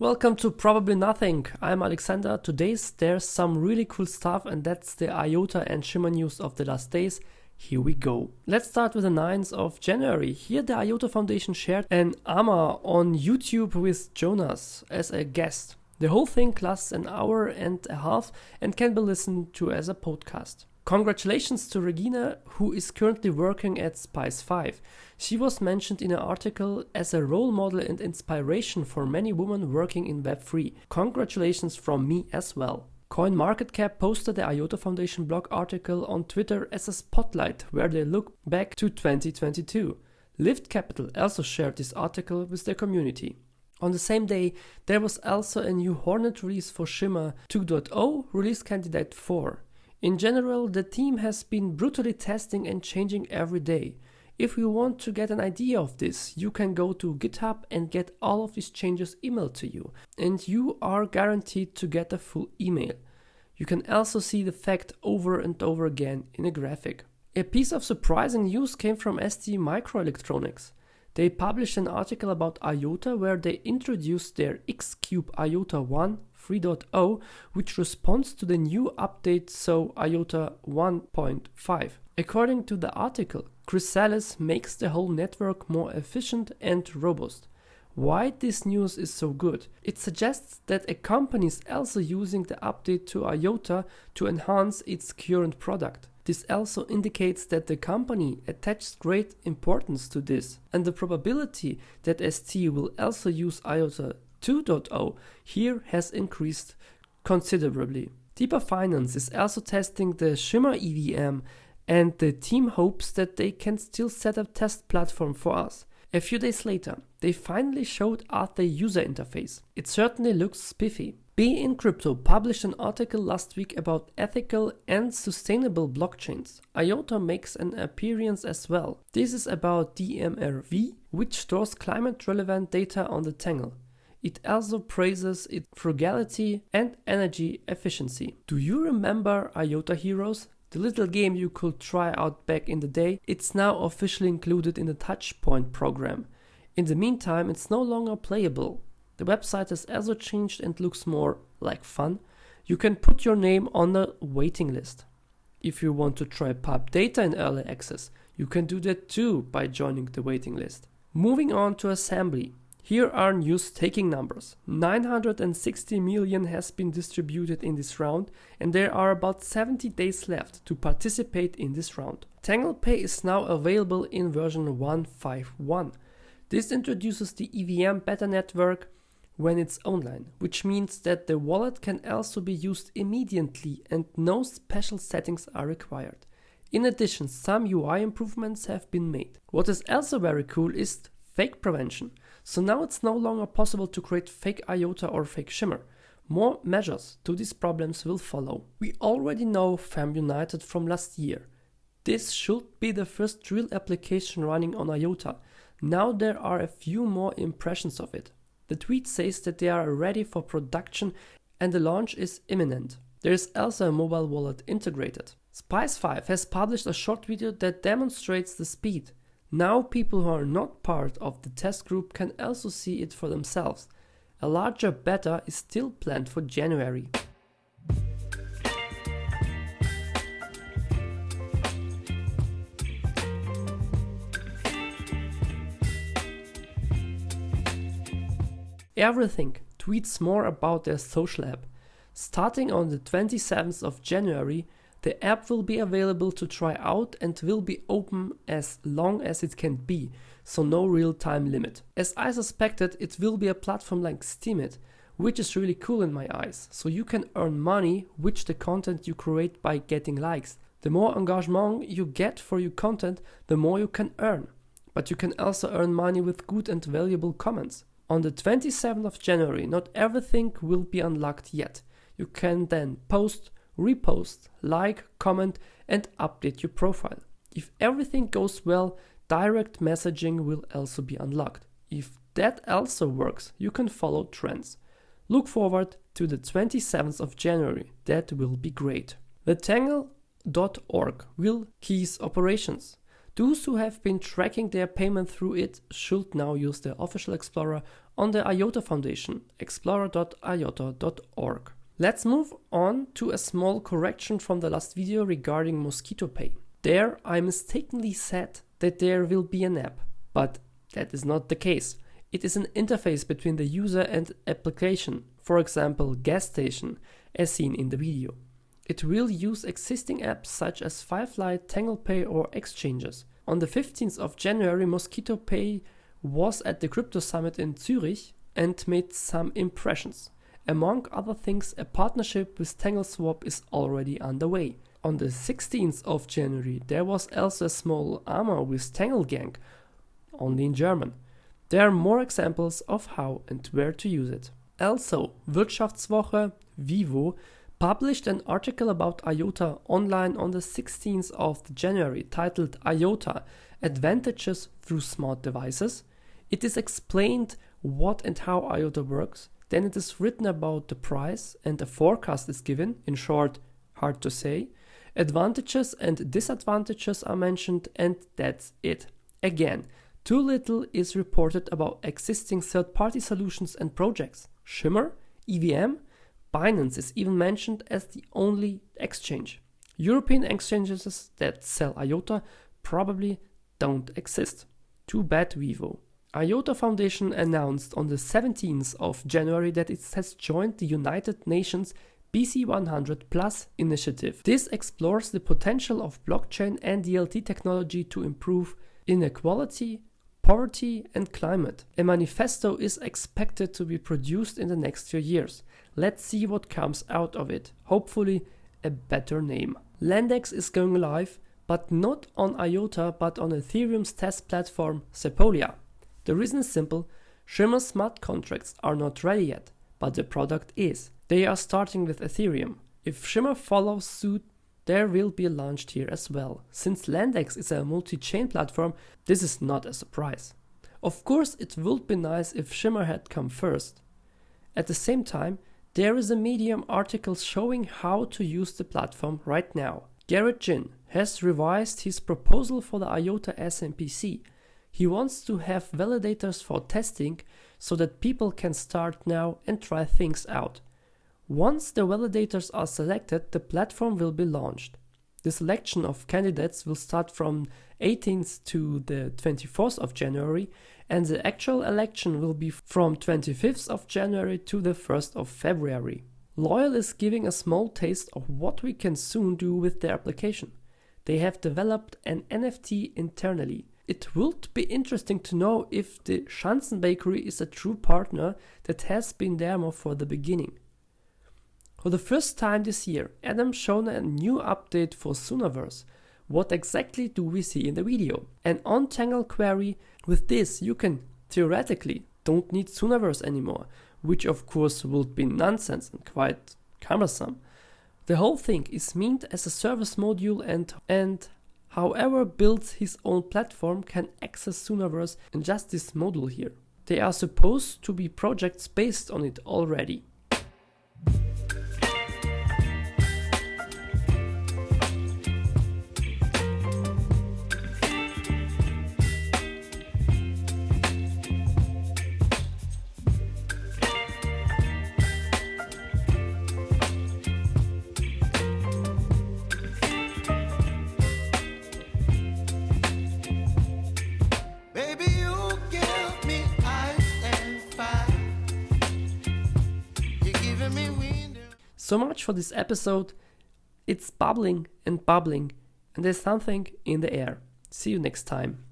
Welcome to Probably Nothing. I'm Alexander. Today there's some really cool stuff and that's the IOTA and Shimmer news of the last days. Here we go. Let's start with the 9th of January. Here the IOTA Foundation shared an AMA on YouTube with Jonas as a guest. The whole thing lasts an hour and a half and can be listened to as a podcast. Congratulations to Regina, who is currently working at Spyce5. She was mentioned in an article as a role model and inspiration for many women working in Web3. Congratulations from me as well. CoinMarketCap posted the IOTA Foundation blog article on Twitter as a spotlight where they look back to 2022. Lift Capital also shared this article with their community. On the same day, there was also a new Hornet release for Shimmer 2.0 release candidate 4. In general, the team has been brutally testing and changing every day. If you want to get an idea of this, you can go to GitHub and get all of these changes emailed to you, and you are guaranteed to get a full email. You can also see the fact over and over again in a graphic. A piece of surprising news came from ST Microelectronics. They published an article about IOTA where they introduced their Xcube IOTA 1 3.0, which responds to the new update, so IOTA 1.5. According to the article, Chrysalis makes the whole network more efficient and robust. Why this news is so good? It suggests that a company is also using the update to IOTA to enhance its current product. This also indicates that the company attaches great importance to this, and the probability that ST will also use IOTA 2.0 here has increased considerably. DeepR Finance is also testing the Shimmer EVM and the team hopes that they can still set a test platform for us. A few days later, they finally showed us the user interface. It certainly looks spiffy. BeInCrypto published an article last week about ethical and sustainable blockchains. IOTA makes an appearance as well. This is about DMRV, which stores climate relevant data on the Tangle. It also praises its frugality and energy efficiency. Do you remember IOTA Heroes? The little game you could try out back in the day, it's now officially included in the Touchpoint program. In the meantime, it's no longer playable. The website has also changed and looks more like fun. You can put your name on the waiting list. If you want to try pub data in early access, you can do that too by joining the waiting list. Moving on to assembly. Here are news taking numbers. 960 million has been distributed in this round and there are about 70 days left to participate in this round. TanglePay is now available in version 151. This introduces the EVM beta network when it's online, which means that the wallet can also be used immediately and no special settings are required. In addition, some UI improvements have been made. What is also very cool is fake prevention. So now it's no longer possible to create fake IOTA or fake Shimmer. More measures to these problems will follow. We already know FAM United from last year. This should be the first real application running on IOTA. Now there are a few more impressions of it. The tweet says that they are ready for production and the launch is imminent. There is also a mobile wallet integrated. Spyce5 has published a short video that demonstrates the speed. Now people who are not part of the test group can also see it for themselves. A larger beta is still planned for January. Everything tweets more about their social app. Starting on the 27th of January, the app will be available to try out and will be open as long as it can be, so no real time limit. As I suspected, it will be a platform like Steemit, which is really cool in my eyes, so you can earn money which the content you create by getting likes. The more engagement you get for your content, the more you can earn. But you can also earn money with good and valuable comments. On the 27th of January, not everything will be unlocked yet. You can then post, repost, like, comment, and update your profile. If everything goes well, direct messaging will also be unlocked. If that also works, you can follow trends. Look forward to the 27th of January, that will be great. The Tangle.org will keys operations. Those who have been tracking their payment through it should now use the official Explorer on the IOTA Foundation, explorer.iota.org. Let's move on to a small correction from the last video regarding Mosquitto Pay. There I mistakenly said that there will be an app, but that is not the case. It is an interface between the user and application, for example gas station, as seen in the video. It will use existing apps such as Firefly, TanglePay or exchanges. On the 15th of January, Mosquitto Pay was at the Crypto Summit in Zurich and made some impressions. Among other things, a partnership with TangleSwap is already underway. On the 16th of January, there was also a small armor with TangleGang, only in German. There are more examples of how and where to use it. Also, Wirtschaftswoche WiWo published an article about IOTA online on the 16th of January titled IOTA Advantages through Smart Devices. It is explained what and how IOTA works, then it is written about the price and a forecast is given, in short, hard to say. Advantages and disadvantages are mentioned, and that's it. Again, too little is reported about existing third party solutions and projects. Shimmer, EVM, Binance is even mentioned as the only exchange. European exchanges that sell IOTA probably don't exist. Too bad WiWo. IOTA Foundation announced on the 17th of January that it has joined the United Nations BC100 Plus initiative. This explores the potential of blockchain and DLT technology to improve inequality, poverty, and climate. A manifesto is expected to be produced in the next few years. Let's see what comes out of it. Hopefully, a better name. Landex is going live, but not on IOTA but on Ethereum's test platform Sepolia. The reason is simple Shimmer's smart contracts are not ready yet, but the product is. They are starting with Ethereum. If Shimmer follows suit, there will be launched here as well. Since Landex is a multi chain platform, this is not a surprise. Of course, it would be nice if Shimmer had come first. At the same time, there is a Medium article showing how to use the platform right now. Garrett Jin has revised his proposal for the IOTA SMPC. He wants to have validators for testing so that people can start now and try things out. Once the validators are selected, the platform will be launched. The selection of candidates will start from 18th to the 24th of January and the actual election will be from 25th of January to the 1st of February. Loyal is giving a small taste of what we can soon do with their application. They have developed an NFT internally. It would be interesting to know if the Schanzen Bakery is a true partner that has been there more for the beginning. For the first time this year, Adam shown a new update for Soonaverse, what exactly do we see in the video? An untangle query. With this, you can theoretically don't need Soonaverse anymore, which of course would be nonsense and quite cumbersome. The whole thing is meant as a service module and, and however builds his own platform can access Soonaverse in just this module here. They are supposed to be projects based on it already. So much for this episode. It's bubbling and bubbling, and there's something in the air. See you next time.